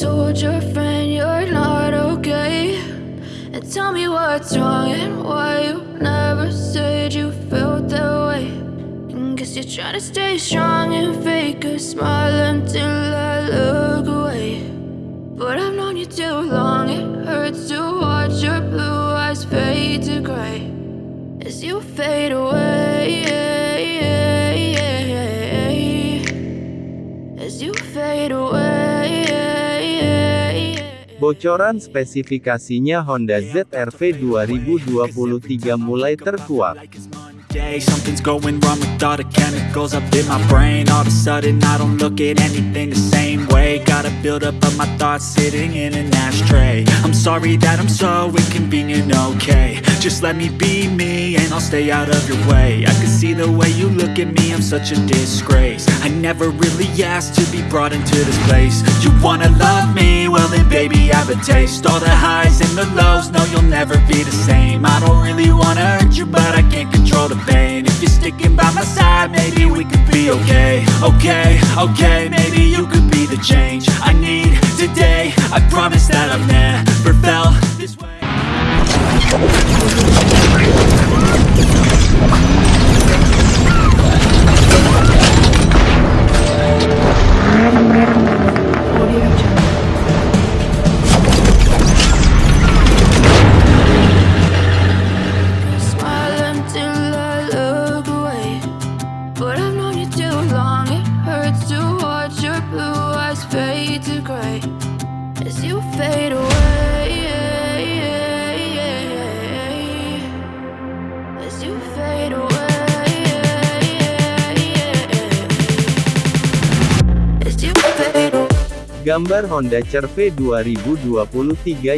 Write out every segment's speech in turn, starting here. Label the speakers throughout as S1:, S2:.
S1: told your friend you're not okay? And tell me what's wrong and why you never said you felt that way. And guess you're trying to stay strong and fake a smile until I look away. But I've known you too long, it hurts to watch your blue eyes fade to gray as you fade away.
S2: Bocoran spesifikasinya Honda ZR-V 2023 mulai terkuak.
S3: Day, something's going wrong with all the chemicals up in my brain. All of a sudden I don't look at anything the same way. Gotta build up of my thoughts sitting in an ashtray. I'm sorry that I'm so inconvenient, okay. Just let me be me and I'll stay out of your way. I can see the way you look at me, I'm such a disgrace. I never really asked to be brought into this place. You wanna love me? Well then baby I have a taste. All the highs and the lows, no you'll never be the same. I don't really wanna hurt you but I can't control the pain. If you're sticking by my side, maybe we could be okay. Okay, okay, maybe you could be the change I need today. I promise that I've never felt this way
S2: Gambar Honda CR-V 2023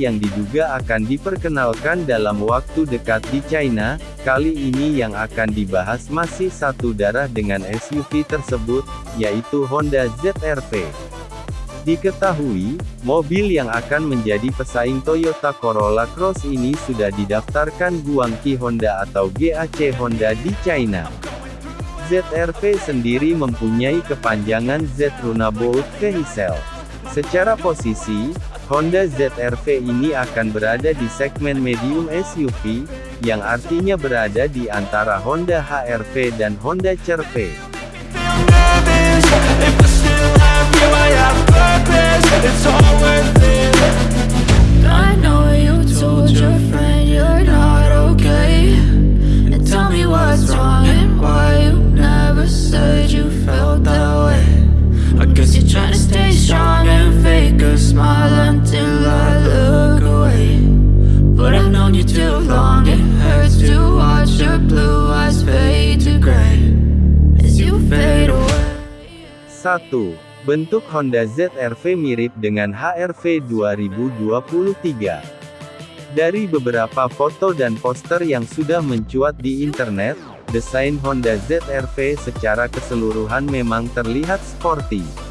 S2: yang diduga akan diperkenalkan dalam waktu dekat di China, kali ini yang akan dibahas masih satu darah dengan SUV tersebut, yaitu Honda ZR-V. Diketahui, mobil yang akan menjadi pesaing Toyota Corolla Cross ini sudah didaftarkan Guangqi Honda atau GAC Honda di China. ZR-V sendiri mempunyai kepanjangan Z Runabout Vehicle. Secara posisi, Honda ZR-V ini akan berada di segmen medium SUV, yang artinya berada di antara Honda HR-V dan Honda CR-V. 1. Bentuk Honda ZR-V mirip dengan HR-V 2023. Dari beberapa foto dan poster yang sudah mencuat di internet, desain Honda ZR-V secara keseluruhan memang terlihat sporty.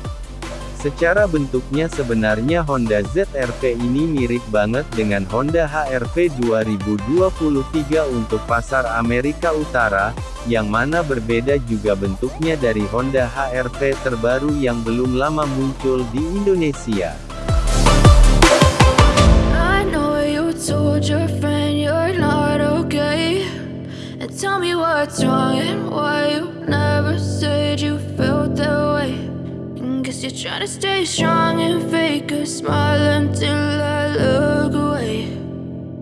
S2: Secara bentuknya sebenarnya Honda ZR-V ini mirip banget dengan Honda HR-V 2023 untuk pasar Amerika Utara, yang mana berbeda juga bentuknya dari Honda HR-V terbaru yang belum lama muncul di Indonesia.
S1: You're trying to stay strong and fake a smile until I look away.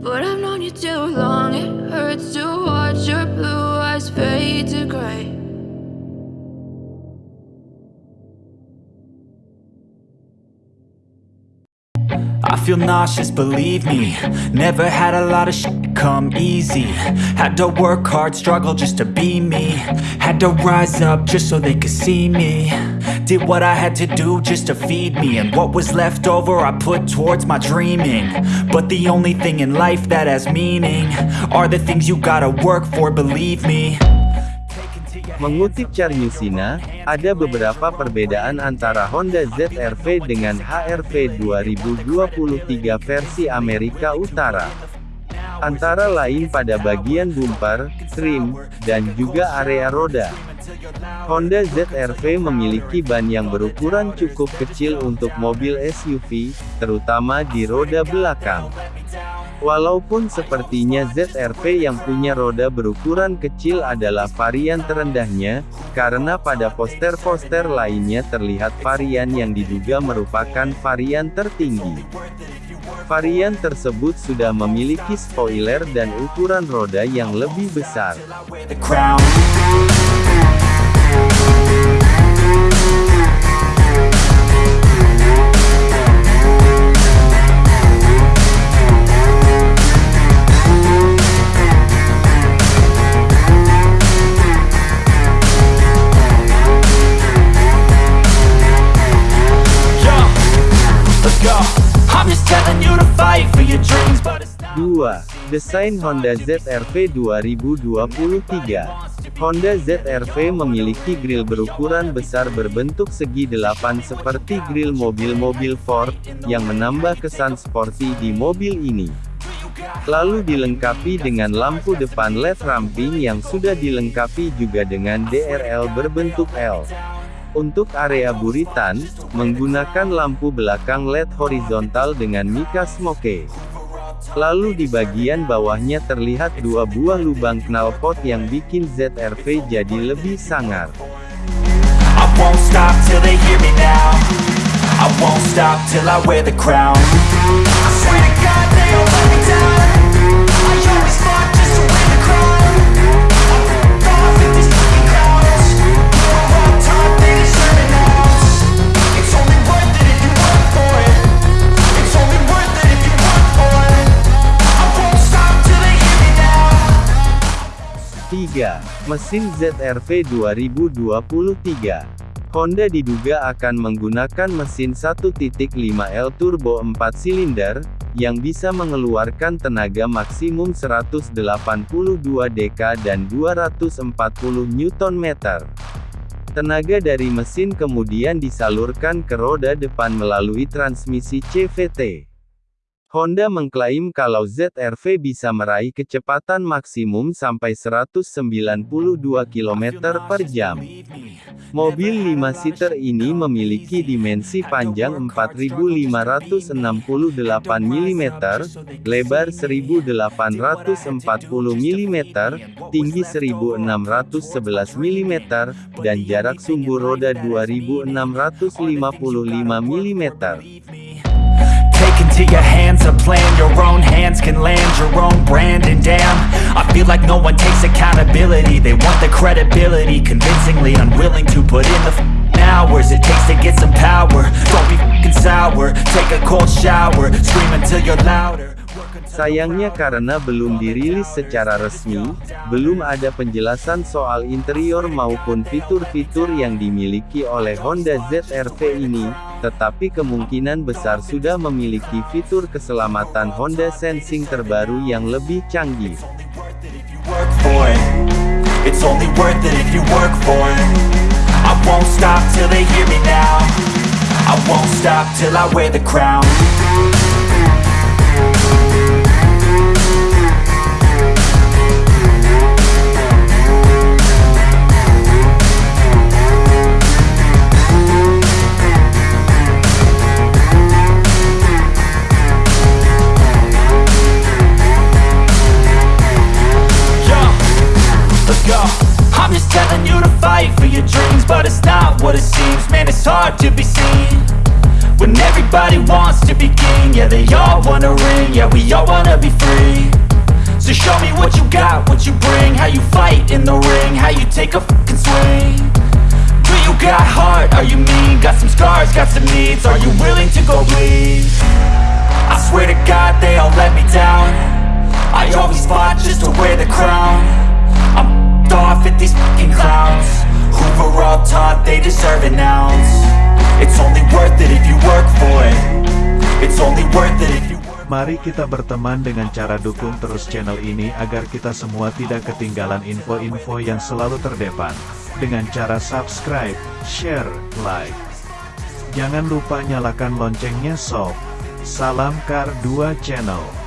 S1: But I've known you too long, it hurts to watch your blue eyes fade to gray.
S3: I feel nauseous, believe me Never had a lot of shit come easy Had to work hard, struggle just to be me Had to rise up just so they could see me Did what I had to do just to feed me. And what was left over I put towards my dreaming. But the only thing in life that has meaning Are the things you gotta work for, believe me.
S2: Mengutip Charnusina, ada beberapa perbedaan antara Honda ZR-V dengan HR-V 2023 versi Amerika Utara. Antara lain pada bagian bumper, trim, dan juga area roda. Honda ZR-V memiliki ban yang berukuran cukup kecil untuk mobil SUV, terutama di roda belakang. Walaupun sepertinya ZR-V yang punya roda berukuran kecil adalah varian terendahnya, karena pada poster-poster lainnya terlihat varian yang diduga merupakan varian tertinggi. Varian tersebut sudah memiliki spoiler dan ukuran roda yang lebih besar. Desain Honda ZR-V 2023 Honda ZR-V memiliki grill berukuran besar berbentuk segi delapan seperti grill mobil-mobil Ford, yang menambah kesan sporty di mobil ini. Lalu dilengkapi dengan lampu depan LED ramping yang sudah dilengkapi juga dengan DRL berbentuk L. Untuk area buritan, menggunakan lampu belakang LED horizontal dengan Mika Smoke. Lalu di bagian bawahnya terlihat dua buah lubang knalpot yang bikin ZR-V jadi lebih sangar.
S3: I won't stop till I wear the crown. I swear to God
S2: 3. Mesin ZR-V 2023 Honda diduga akan menggunakan mesin 1.5L turbo 4 silinder, yang bisa mengeluarkan tenaga maksimum 182 dk dan 240 Nm. Tenaga dari mesin kemudian disalurkan ke roda depan melalui transmisi CVT. Honda mengklaim kalau ZR-V bisa meraih kecepatan maksimum sampai 192 km per jam. Mobil 5-seater ini memiliki dimensi panjang 4568 mm, lebar 1840 mm, tinggi 1611 mm, dan jarak sumbu roda 2655 mm.
S3: Into your hands a plan. Your own hands can land your own brand. And damn, I feel like no one takes accountability. They want the credibility Convincingly unwilling to put in the hours It takes to get some power. Don't be sour. Take a cold shower. Scream until you're louder
S2: Sayangnya karena belum dirilis secara resmi, belum ada penjelasan soal interior maupun fitur-fitur yang dimiliki oleh Honda ZR-V ini, tetapi kemungkinan besar sudah memiliki fitur keselamatan Honda Sensing terbaru yang lebih canggih.
S3: They all wanna ring. Yeah, we all wanna be free. So show me what you got, what you bring, how you fight in the ring, how you take a fucking swing. Do you got heart? Are you mean? Got some scars, got some needs. Are you willing to go bleed? I swear to God they all let me down I always fought just to wear the crown I'm off at these fucking clowns were all taught they deserve an ounce It's only
S4: Mari kita berteman dengan cara dukung terus channel ini agar kita semua tidak ketinggalan info-info yang selalu terdepan. Dengan cara subscribe, share, like. Jangan lupa nyalakan loncengnya sob. Salam Kar 2 Channel.